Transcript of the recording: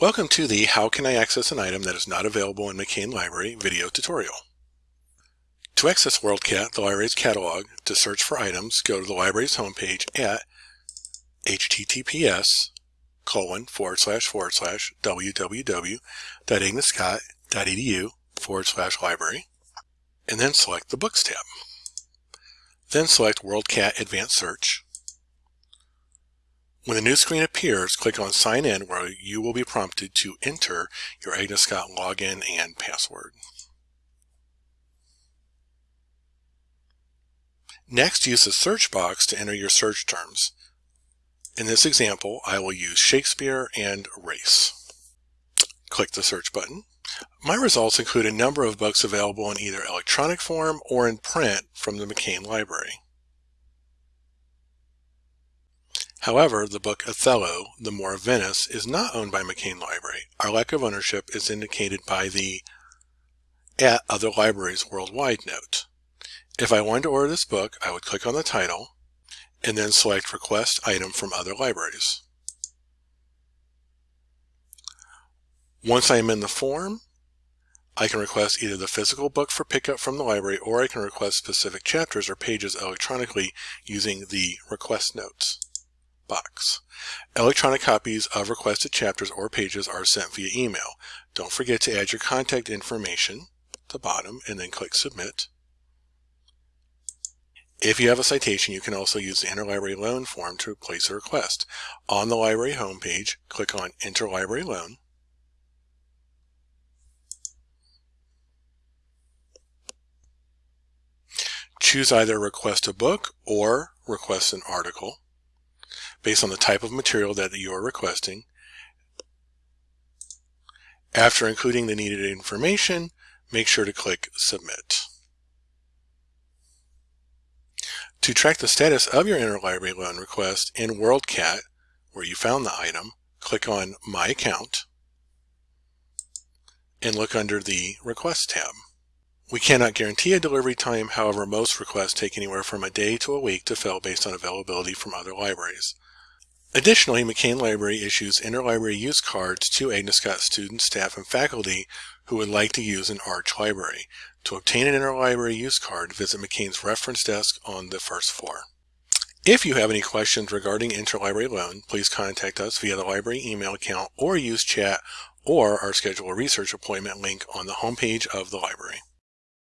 Welcome to the How Can I Access an Item That Is Not Available in McCain Library video tutorial. To access WorldCat, the library's catalog, to search for items, go to the library's homepage at https colon forward slash forward slash www.agnesscott.edu forward slash library and then select the Books tab. Then select WorldCat Advanced Search when the new screen appears, click on Sign In where you will be prompted to enter your Agnes Scott login and password. Next, use the search box to enter your search terms. In this example, I will use Shakespeare and race. Click the search button. My results include a number of books available in either electronic form or in print from the McCain Library. However, the book Othello, The Moor of Venice, is not owned by McCain Library. Our lack of ownership is indicated by the at other libraries worldwide note. If I wanted to order this book, I would click on the title and then select request item from other libraries. Once I am in the form, I can request either the physical book for pickup from the library or I can request specific chapters or pages electronically using the request notes box. Electronic copies of requested chapters or pages are sent via email. Don't forget to add your contact information at the bottom and then click submit. If you have a citation, you can also use the Interlibrary Loan form to place a request. On the library homepage, click on Interlibrary Loan. Choose either request a book or request an article based on the type of material that you are requesting. After including the needed information, make sure to click Submit. To track the status of your interlibrary loan request in WorldCat, where you found the item, click on My Account and look under the Request tab. We cannot guarantee a delivery time, however most requests take anywhere from a day to a week to fill based on availability from other libraries. Additionally, McCain Library issues interlibrary use cards to Agnes Scott students, staff, and faculty who would like to use an Arch library. To obtain an interlibrary use card, visit McCain's reference desk on the first floor. If you have any questions regarding interlibrary loan, please contact us via the library email account or use chat or our schedule a research appointment link on the homepage of the library.